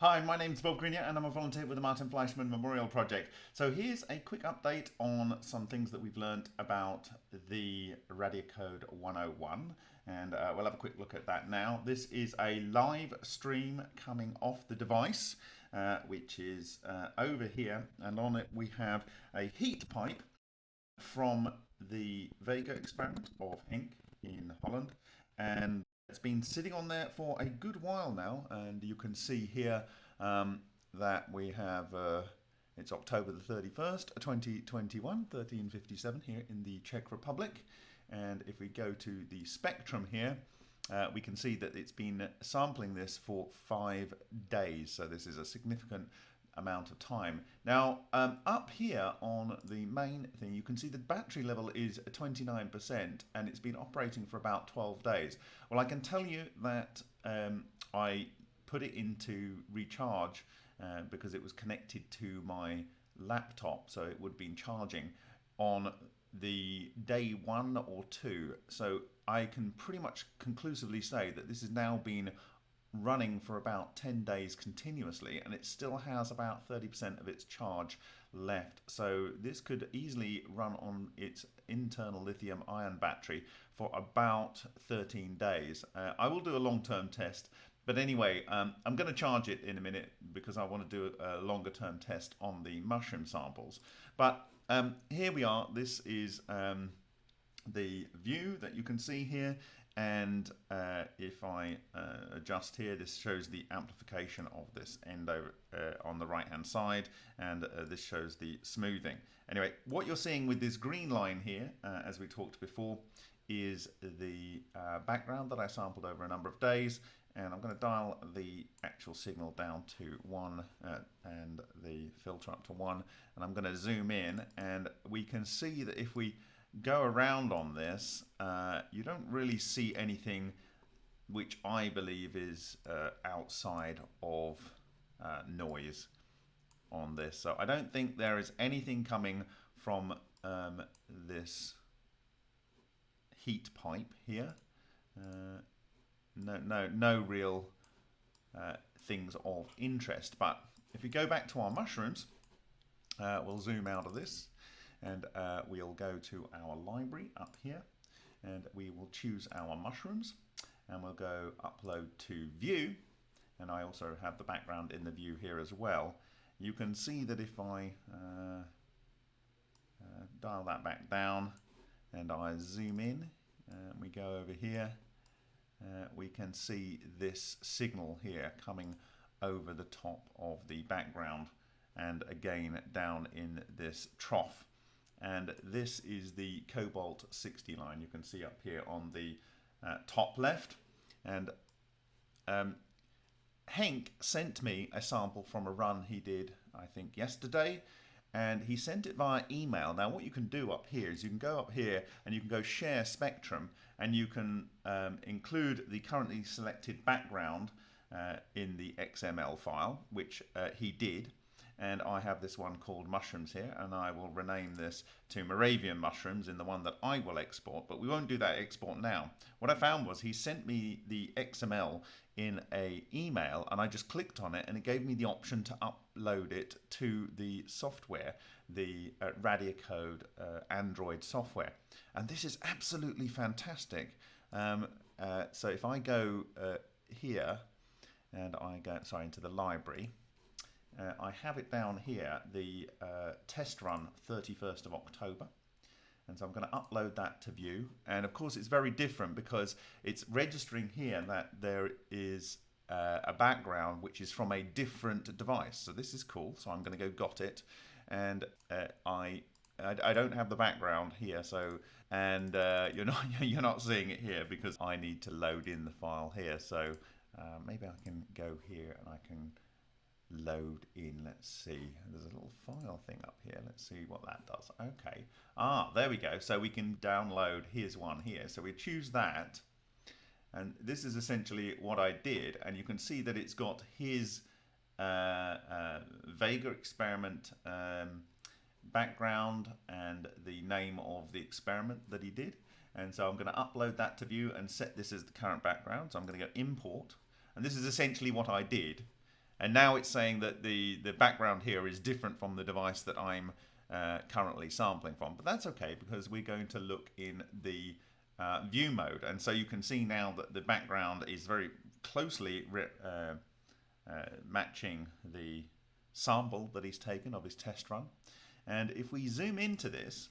Hi, my name's Bob Greenyer and I'm a volunteer with the Martin Fleischmann Memorial Project. So here's a quick update on some things that we've learned about the Radiacode 101 and uh, we'll have a quick look at that now. This is a live stream coming off the device uh, which is uh, over here and on it we have a heat pipe from the Vega experiment of Henk in Holland and it's been sitting on there for a good while now, and you can see here um, that we have, uh, it's October the 31st, 2021, 1357 here in the Czech Republic. And if we go to the spectrum here, uh, we can see that it's been sampling this for five days. So this is a significant amount of time. Now, um, up here on the main thing, you can see the battery level is 29% and it's been operating for about 12 days. Well, I can tell you that um, I put it into recharge uh, because it was connected to my laptop, so it would have been charging on the day one or two. So I can pretty much conclusively say that this has now been running for about 10 days continuously and it still has about 30% of its charge left. So this could easily run on its internal lithium ion battery for about 13 days. Uh, I will do a long-term test but anyway um, I'm going to charge it in a minute because I want to do a longer term test on the mushroom samples. But um, here we are. This is um, the view that you can see here and uh, if I uh, adjust here this shows the amplification of this end over uh, on the right hand side and uh, this shows the smoothing. Anyway what you're seeing with this green line here uh, as we talked before is the uh, background that I sampled over a number of days. And I'm going to dial the actual signal down to 1 and the filter up to 1 and I'm going to zoom in and we can see that if we go around on this, uh, you don't really see anything which I believe is uh, outside of uh, noise on this. So I don't think there is anything coming from um, this heat pipe here. Uh, no, no, no real uh, things of interest. But if we go back to our mushrooms, uh, we'll zoom out of this and uh, we'll go to our library up here and we will choose our mushrooms and we'll go upload to view. And I also have the background in the view here as well. You can see that if I uh, uh, dial that back down and I zoom in and we go over here uh, we can see this signal here coming over the top of the background and again down in this trough and this is the Cobalt 60 line you can see up here on the uh, top left. And um, Henk sent me a sample from a run he did I think yesterday. And he sent it via email. Now what you can do up here is you can go up here and you can go share spectrum and you can um, include the currently selected background uh, in the XML file which uh, he did and I have this one called mushrooms here and I will rename this to Moravian mushrooms in the one that I will export but we won't do that export now. What I found was he sent me the XML in a email and I just clicked on it and it gave me the option to upload it to the software the uh, Radiacode uh, Android software. And this is absolutely fantastic. Um, uh, so if I go uh, here and I go sorry into the library uh, I have it down here, the uh, test run 31st of October. And so I'm going to upload that to view. And of course, it's very different because it's registering here that there is uh, a background which is from a different device. So this is cool. So I'm going to go got it. And uh, I I, don't have the background here, so and uh, you're not you're not seeing it here because I need to load in the file here. So uh, maybe I can go here and I can load in. Let's see. There's a little file thing up here. Let's see what that does. Okay. Ah, there we go. So we can download. Here's one here. So we choose that. And this is essentially what I did. And you can see that it's got his uh, uh, Vega experiment um, background and the name of the experiment that he did. And so I'm going to upload that to view and set this as the current background. So I'm going to go import. And this is essentially what I did and now it's saying that the, the background here is different from the device that I'm uh, currently sampling from. But that's okay because we're going to look in the uh, view mode. And so you can see now that the background is very closely uh, uh, matching the sample that he's taken of his test run. And if we zoom into this,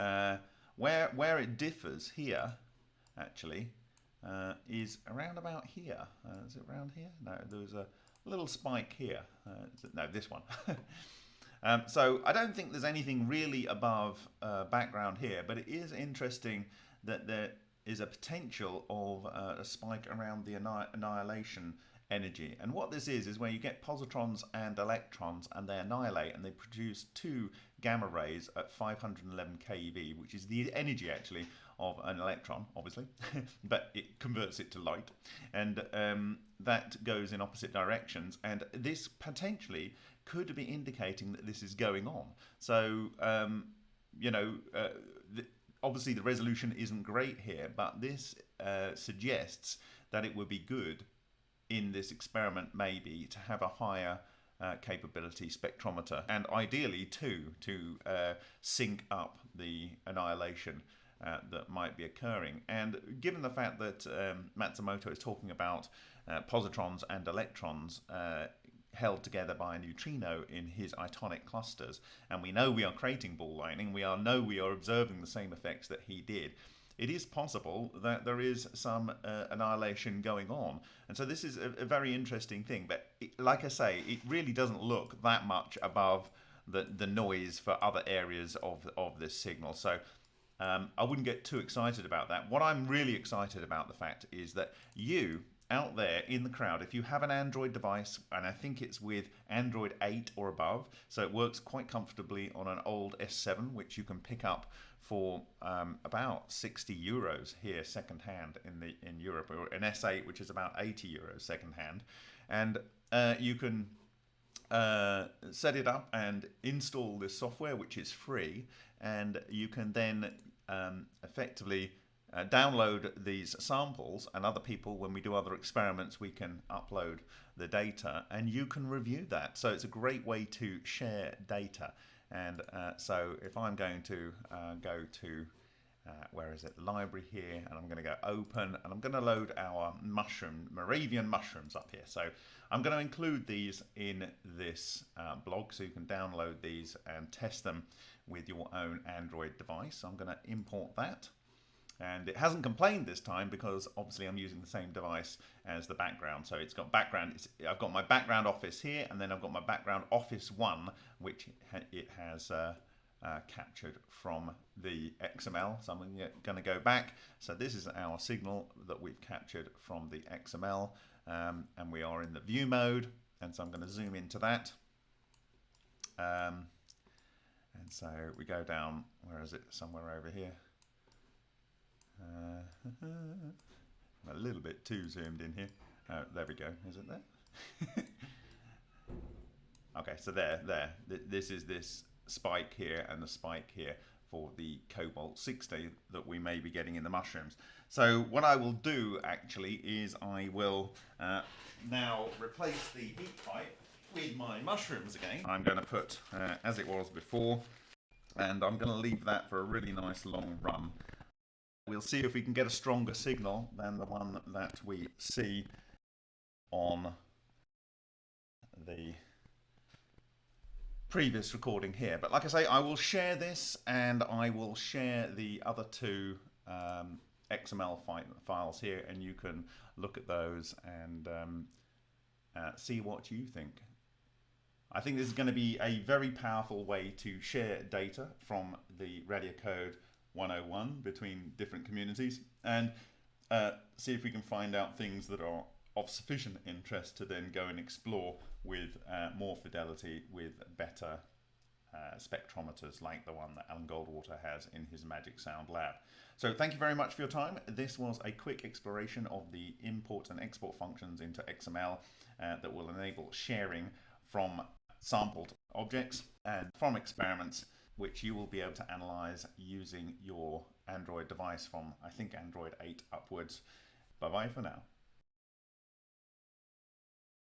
uh, where, where it differs here, actually, uh, is around about here. Uh, is it around here? No, there's a little spike here. Uh, no, this one. um, so I don't think there's anything really above uh, background here, but it is interesting that there is a potential of uh, a spike around the annihilation energy. And what this is, is where you get positrons and electrons and they annihilate and they produce two gamma rays at 511 keV, which is the energy actually of an electron, obviously, but it converts it to light. And um, that goes in opposite directions. And this potentially could be indicating that this is going on. So, um, you know, uh, the, obviously the resolution isn't great here, but this uh, suggests that it would be good in this experiment maybe to have a higher uh, capability spectrometer and ideally too to uh, sync up the annihilation uh, that might be occurring. And given the fact that um, Matsumoto is talking about uh, positrons and electrons uh, held together by a neutrino in his itonic clusters, and we know we are creating ball lightning, we are know we are observing the same effects that he did, it is possible that there is some uh, annihilation going on. And so this is a, a very interesting thing. But it, like I say, it really doesn't look that much above the, the noise for other areas of, of this signal. So um, I wouldn't get too excited about that. What I'm really excited about the fact is that you out there in the crowd, if you have an Android device, and I think it's with Android 8 or above, so it works quite comfortably on an old S7, which you can pick up for um, about 60 euros here secondhand in the in Europe, or an S8, which is about 80 euros secondhand, and uh, you can uh, set it up and install this software, which is free, and you can then um, effectively uh, download these samples and other people when we do other experiments we can upload the data and you can review that. So it's a great way to share data. And uh, so if I'm going to uh, go to uh, where is it? Library here and I'm going to go open and I'm going to load our mushroom Moravian mushrooms up here. So I'm going to include these in this uh, blog so you can download these and test them with your own Android device. I'm going to import that. And it hasn't complained this time because obviously I'm using the same device as the background. So it's got background I've got my background office here and then I've got my background office one which it has uh, uh, captured from the XML so I'm going to go back so this is our signal that we've captured from the XML um, and we are in the view mode and so I'm going to zoom into that um, and so we go down where is it somewhere over here uh, I'm a little bit too zoomed in here. Oh, there we go. Is it there? okay, so there, there. This is this spike here and the spike here for the cobalt 60 that we may be getting in the mushrooms. So what I will do actually is I will uh, now replace the heat pipe with my mushrooms again. I'm going to put uh, as it was before and I'm going to leave that for a really nice long run We'll see if we can get a stronger signal than the one that we see on the previous recording here. But like I say, I will share this and I will share the other two um, XML fi files here and you can look at those and um, uh, see what you think. I think this is going to be a very powerful way to share data from the radio code 101 between different communities and uh, see if we can find out things that are of sufficient interest to then go and explore with uh, more fidelity with better uh, spectrometers like the one that Alan Goldwater has in his Magic Sound lab. So thank you very much for your time. This was a quick exploration of the import and export functions into XML uh, that will enable sharing from sampled objects and from experiments which you will be able to analyze using your Android device from, I think, Android 8 upwards. Bye bye for now.